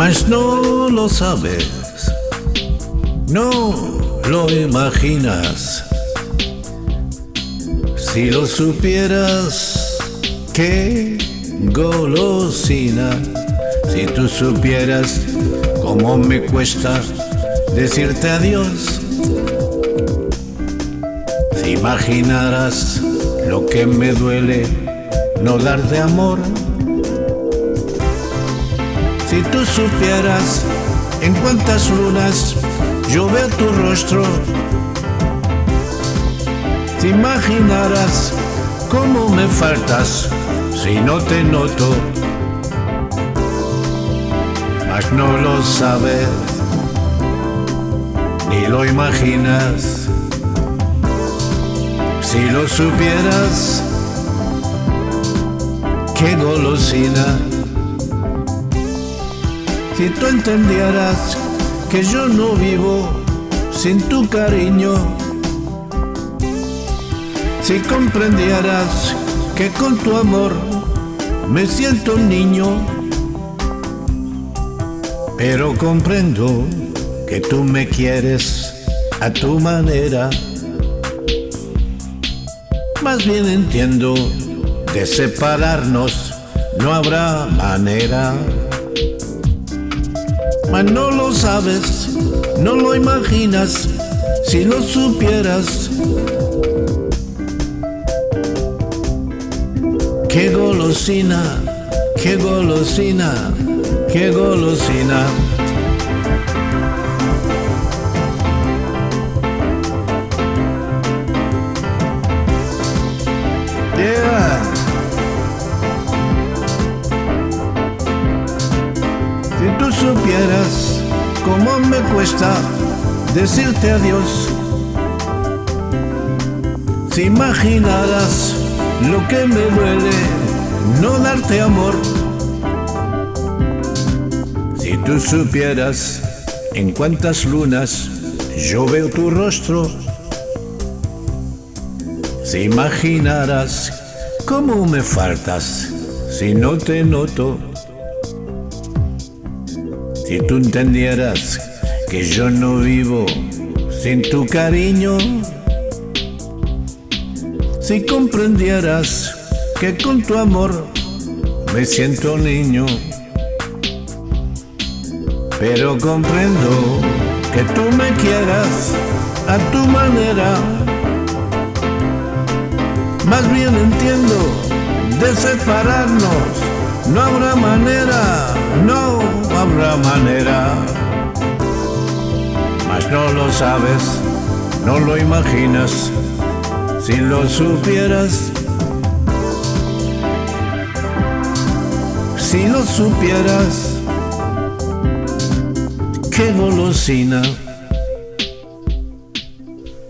mas no lo sabes, no lo imaginas. Si lo supieras, qué golosina. Si tú supieras cómo me cuesta decirte adiós. Si imaginaras lo que me duele no darte amor. Si tú supieras en cuántas lunas yo veo tu rostro, si imaginaras cómo me faltas si no te noto, mas no lo sabes ni lo imaginas. Si lo supieras, qué golosina si tú entendieras que yo no vivo sin tu cariño, si comprendieras que con tu amor me siento un niño, pero comprendo que tú me quieres a tu manera. Más bien entiendo, de separarnos no habrá manera. Mas no lo sabes, no lo imaginas, si lo supieras. Qué golosina, qué golosina, qué golosina. Supieras cómo me cuesta decirte adiós, si imaginaras lo que me duele no darte amor, si tú supieras en cuántas lunas yo veo tu rostro, si imaginaras cómo me faltas si no te noto, si tú entendieras que yo no vivo sin tu cariño, si comprendieras que con tu amor me siento niño, pero comprendo que tú me quieras a tu manera, más bien entiendo de separarnos, no habrá manera, no habrá manera. Mas no lo sabes, no lo imaginas, si lo supieras. Si lo supieras, qué golosina.